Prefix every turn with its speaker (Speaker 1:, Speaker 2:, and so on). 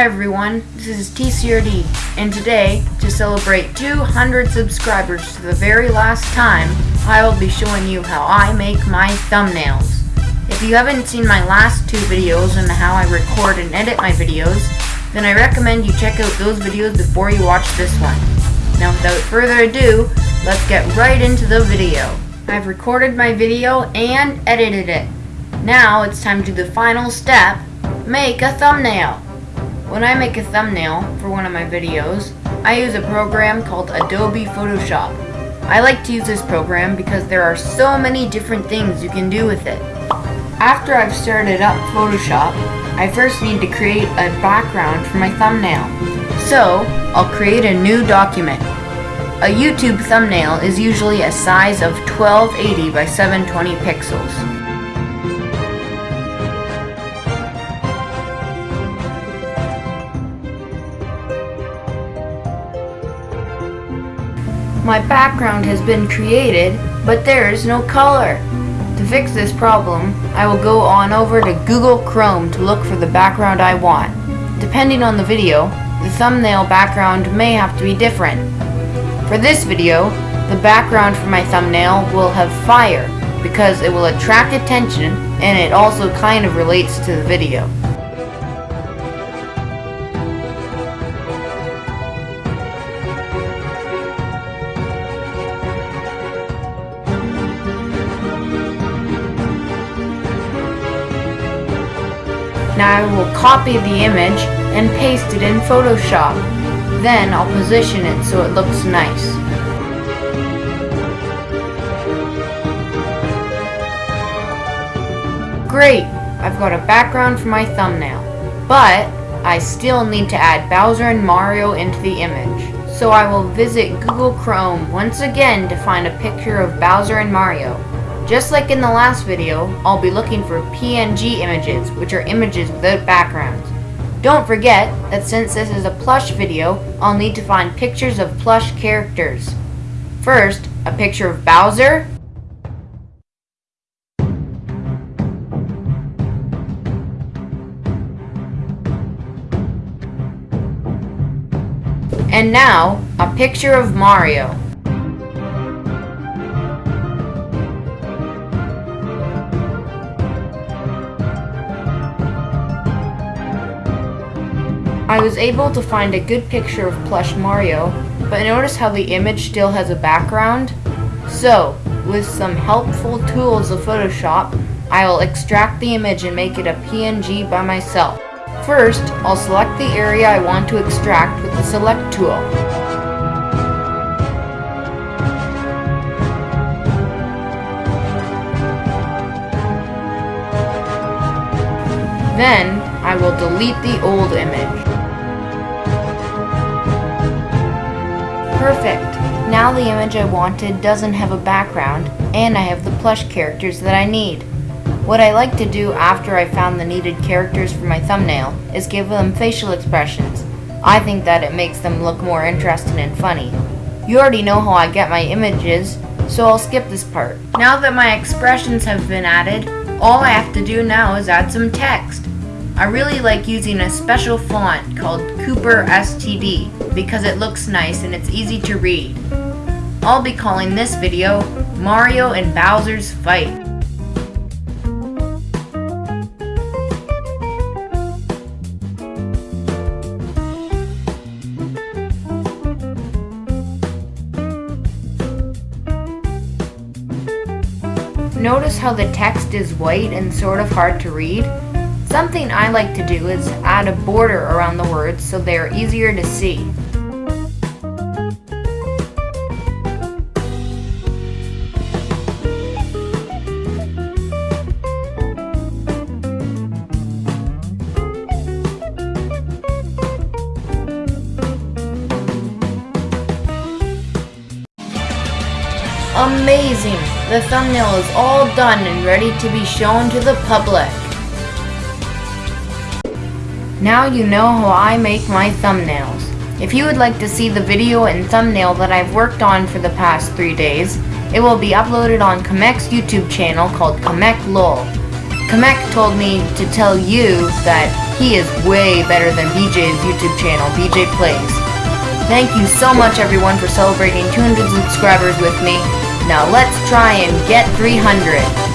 Speaker 1: everyone, this is TCRD, and today, to celebrate 200 subscribers to the very last time, I will be showing you how I make my thumbnails. If you haven't seen my last two videos on how I record and edit my videos, then I recommend you check out those videos before you watch this one. Now without further ado, let's get right into the video. I've recorded my video and edited it. Now it's time to do the final step, make a thumbnail. When I make a thumbnail for one of my videos, I use a program called Adobe Photoshop. I like to use this program because there are so many different things you can do with it. After I've started up Photoshop, I first need to create a background for my thumbnail. So, I'll create a new document. A YouTube thumbnail is usually a size of 1280 by 720 pixels. My background has been created, but there is no color. To fix this problem, I will go on over to Google Chrome to look for the background I want. Depending on the video, the thumbnail background may have to be different. For this video, the background for my thumbnail will have fire because it will attract attention and it also kind of relates to the video. Now I will copy the image and paste it in Photoshop. Then I'll position it so it looks nice. Great! I've got a background for my thumbnail. But I still need to add Bowser and Mario into the image. So I will visit Google Chrome once again to find a picture of Bowser and Mario. Just like in the last video, I'll be looking for PNG images, which are images without backgrounds. Don't forget that since this is a plush video, I'll need to find pictures of plush characters. First, a picture of Bowser, and now, a picture of Mario. I was able to find a good picture of plush Mario, but notice how the image still has a background? So, with some helpful tools of Photoshop, I will extract the image and make it a PNG by myself. First, I'll select the area I want to extract with the Select tool. Then, I will delete the old image. Perfect! Now the image I wanted doesn't have a background, and I have the plush characters that I need. What I like to do after I found the needed characters for my thumbnail is give them facial expressions. I think that it makes them look more interesting and funny. You already know how I get my images, so I'll skip this part. Now that my expressions have been added, all I have to do now is add some text. I really like using a special font called Cooper STD because it looks nice and it's easy to read. I'll be calling this video Mario and Bowser's Fight. Notice how the text is white and sort of hard to read? Something I like to do is add a border around the words so they are easier to see. Amazing! The thumbnail is all done and ready to be shown to the public. Now you know how I make my thumbnails. If you would like to see the video and thumbnail that I've worked on for the past three days, it will be uploaded on Kamek's YouTube channel called Kamek LOL. Kamek told me to tell you that he is way better than BJ's YouTube channel, BJ Plays. Thank you so much everyone for celebrating 200 subscribers with me. Now let's try and get 300.